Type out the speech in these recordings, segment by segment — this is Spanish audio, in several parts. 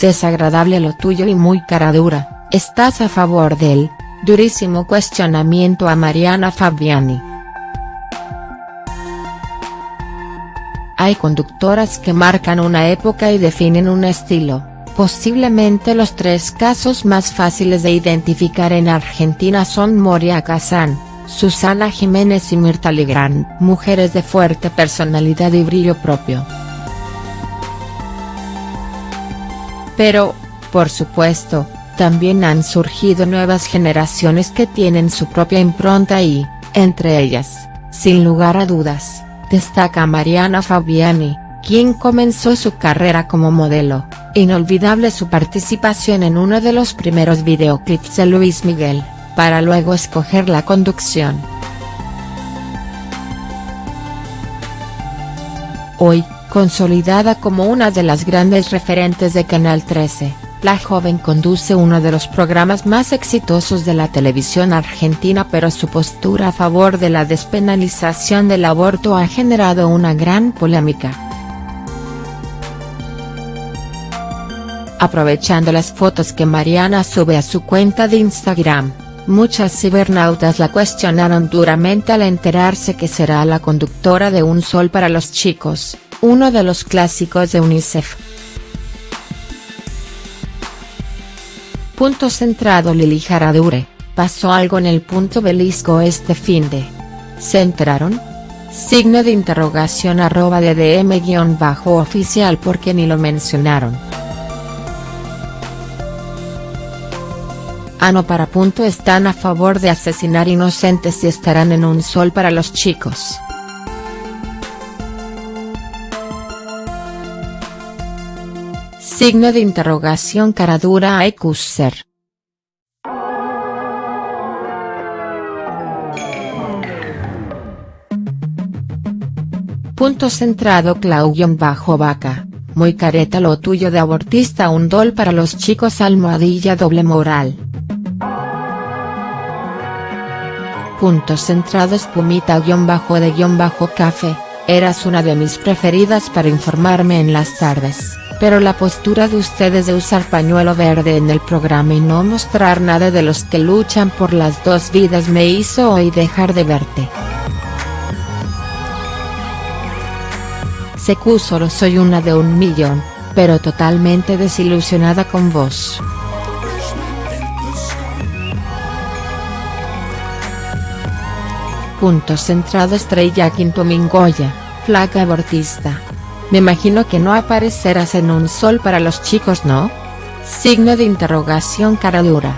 Desagradable lo tuyo y muy cara dura, ¿estás a favor del, durísimo cuestionamiento a Mariana Fabiani? Hay conductoras que marcan una época y definen un estilo, posiblemente los tres casos más fáciles de identificar en Argentina son Moria Kazan, Susana Jiménez y Mirta Legrand, mujeres de fuerte personalidad y brillo propio. Pero, por supuesto, también han surgido nuevas generaciones que tienen su propia impronta y, entre ellas, sin lugar a dudas, destaca Mariana Fabiani, quien comenzó su carrera como modelo, inolvidable su participación en uno de los primeros videoclips de Luis Miguel, para luego escoger la conducción. Hoy, consolidada como una de las grandes referentes de Canal 13, la joven conduce uno de los programas más exitosos de la televisión argentina pero su postura a favor de la despenalización del aborto ha generado una gran polémica. Aprovechando las fotos que Mariana sube a su cuenta de Instagram, muchas cibernautas la cuestionaron duramente al enterarse que será la conductora de Un Sol para los Chicos, uno de los clásicos de UNICEF. Punto centrado Lili Jaradure, pasó algo en el punto belisco este finde. ¿Se enteraron? Signo de interrogación arroba de DM bajo oficial porque ni lo mencionaron. Ano para punto están a favor de asesinar inocentes y estarán en un sol para los chicos. Signo de interrogación cara dura a Ekusser. Punto centrado bajo vaca muy careta lo tuyo de abortista un dol para los chicos almohadilla doble moral. Punto centrado espumita guion bajo de guion bajo café, eras una de mis preferidas para informarme en las tardes pero la postura de ustedes de usar pañuelo verde en el programa y no mostrar nada de los que luchan por las dos vidas me hizo hoy dejar de verte. Secu solo soy una de un millón, pero totalmente desilusionada con vos. Punto centrado Estrella Quinto Mingoya, flaca abortista. Me imagino que no aparecerás en un sol para los chicos ¿no? Signo de interrogación cara dura.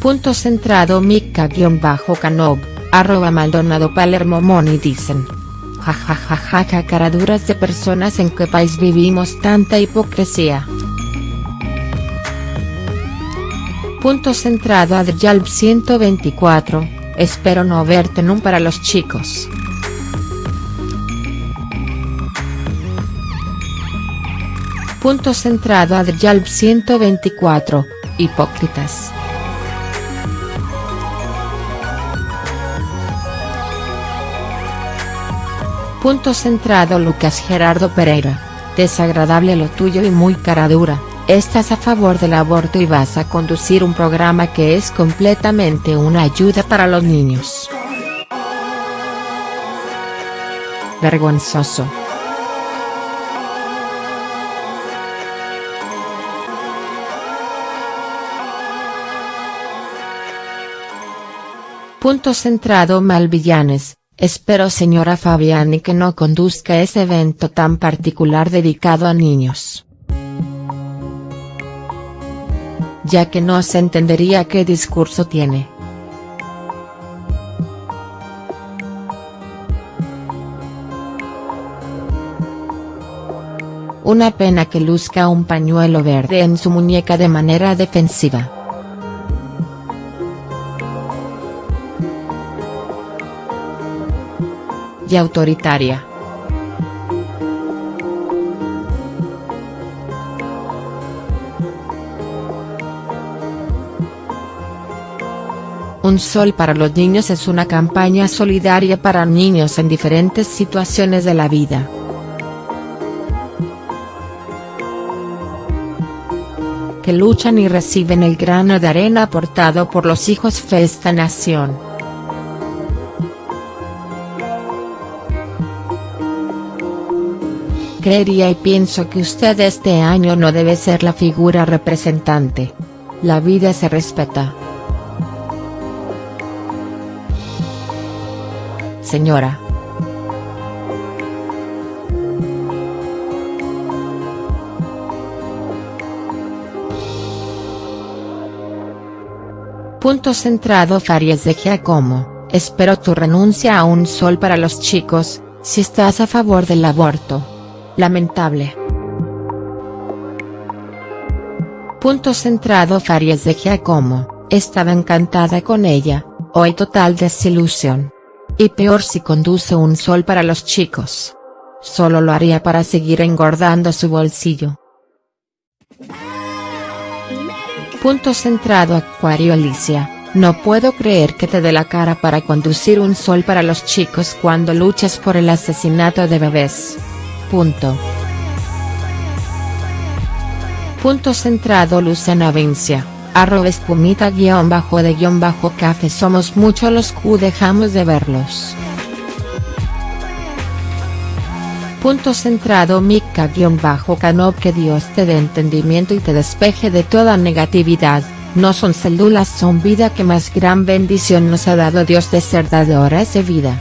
Punto centrado Mika-Canob, arroba Maldonado Palermo Moni dicen. Jajajaja cara duras de personas en qué país vivimos tanta hipocresía. Punto centrado Adrialb 124, espero no verte un para los chicos. Punto centrado Adrialb 124, Hipócritas. Punto centrado Lucas Gerardo Pereira, desagradable lo tuyo y muy cara dura, estás a favor del aborto y vas a conducir un programa que es completamente una ayuda para los niños. Vergonzoso. Punto centrado Malvillanes, espero señora Fabiani que no conduzca ese evento tan particular dedicado a niños. Ya que no se entendería qué discurso tiene. Una pena que luzca un pañuelo verde en su muñeca de manera defensiva. y autoritaria. Un sol para los niños es una campaña solidaria para niños en diferentes situaciones de la vida. Que luchan y reciben el grano de arena aportado por los hijos de esta nación. Creería y pienso que usted este año no debe ser la figura representante. La vida se respeta. Señora. Punto centrado Faries de Giacomo, espero tu renuncia a un sol para los chicos, si estás a favor del aborto. Lamentable. Punto centrado Faries de Giacomo, estaba encantada con ella, hoy total desilusión. Y peor si conduce un sol para los chicos. Solo lo haría para seguir engordando su bolsillo. Punto centrado Acuario Alicia, no puedo creer que te dé la cara para conducir un sol para los chicos cuando luchas por el asesinato de bebés. Punto. Punto centrado Luciana Vincia, arroba espumita guion bajo de guion bajo café somos muchos los Q dejamos de verlos. Punto centrado Mika guion bajo Canop que Dios te dé entendimiento y te despeje de toda negatividad, no son células son vida que más gran bendición nos ha dado Dios de ser dadores de vida.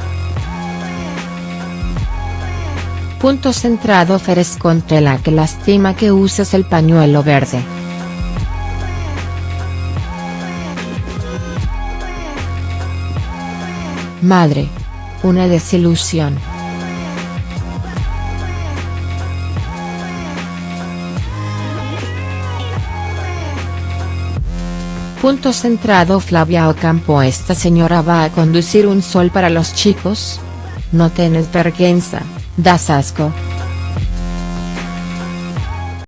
Punto centrado Feres la que lastima que uses el pañuelo verde. Madre. Una desilusión. Punto centrado Flavia Ocampo ¿Esta señora va a conducir un sol para los chicos? No tienes vergüenza, Da Sasco.